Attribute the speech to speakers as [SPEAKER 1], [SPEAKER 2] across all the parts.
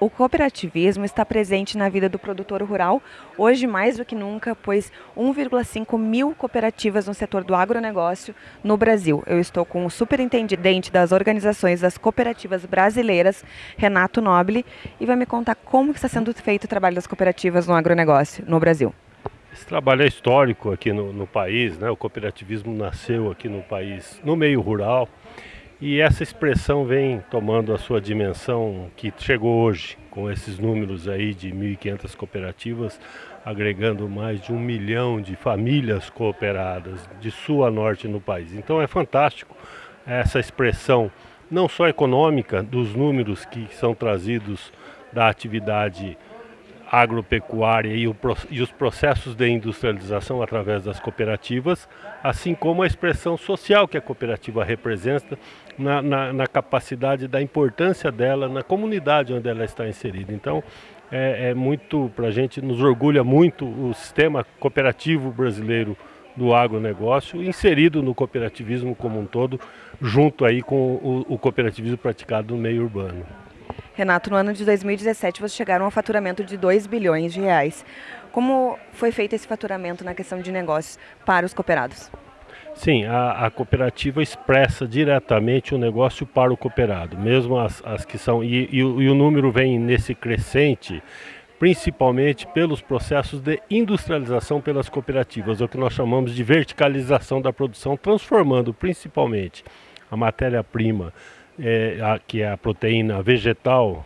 [SPEAKER 1] O cooperativismo está presente na vida do produtor rural, hoje mais do que nunca, pois 1,5 mil cooperativas no setor do agronegócio no Brasil. Eu estou com o superintendente das organizações das cooperativas brasileiras, Renato Nobile, e vai me contar como está sendo feito o trabalho das cooperativas no agronegócio no Brasil.
[SPEAKER 2] Esse trabalho é histórico aqui no, no país, né? o cooperativismo nasceu aqui no país, no meio rural, e essa expressão vem tomando a sua dimensão que chegou hoje, com esses números aí de 1.500 cooperativas, agregando mais de um milhão de famílias cooperadas de sul a norte no país. Então é fantástico essa expressão, não só econômica, dos números que são trazidos da atividade agropecuária e, o, e, os processos de industrialização através das cooperativas, assim como a expressão social que a cooperativa representa na, na, na capacidade da importância dela na comunidade onde ela está inserida. Então, é, é muito, para a gente, nos orgulha muito o sistema cooperativo brasileiro do agronegócio, inserido no cooperativismo como um todo, junto aí com o, o cooperativismo praticado no meio urbano.
[SPEAKER 1] Renato, no ano de 2017 vocês chegaram a um faturamento de 2 bilhões de reais. Como foi feito esse faturamento na questão de negócios para os cooperados?
[SPEAKER 2] Sim, a, a, cooperativa expressa diretamente o negócio para o cooperado, mesmo as, as que são. E, e, e, o número vem nesse crescente, principalmente pelos processos de industrialização pelas cooperativas, o que nós chamamos de verticalização da produção, transformando principalmente a matéria-prima é, a, que é a proteína vegetal,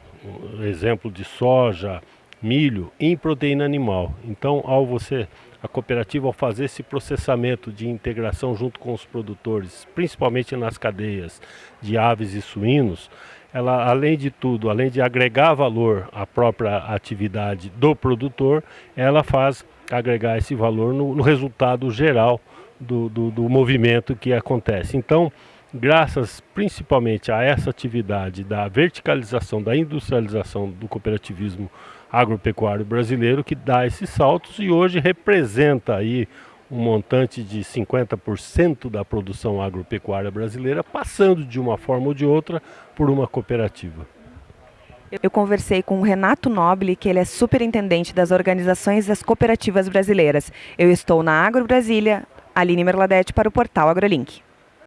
[SPEAKER 2] exemplo de soja, milho, em proteína animal. Então, ao você, a cooperativa, ao fazer esse processamento de integração junto com os produtores, principalmente nas cadeias de aves e suínos, ela, além de tudo, além de agregar valor à própria atividade do produtor, ela faz agregar esse valor no, no resultado geral do, do, do movimento que acontece. Então, graças principalmente a essa atividade da verticalização, da industrialização do cooperativismo agropecuário brasileiro que dá esses saltos e hoje representa aí um montante de 50% da produção agropecuária brasileira, passando de uma forma ou de outra por uma cooperativa.
[SPEAKER 1] Eu conversei com o Renato Nobile, que ele é superintendente das organizações das cooperativas brasileiras. Eu estou na Agro Brasília, Aline Merladete para o portal AgroLink.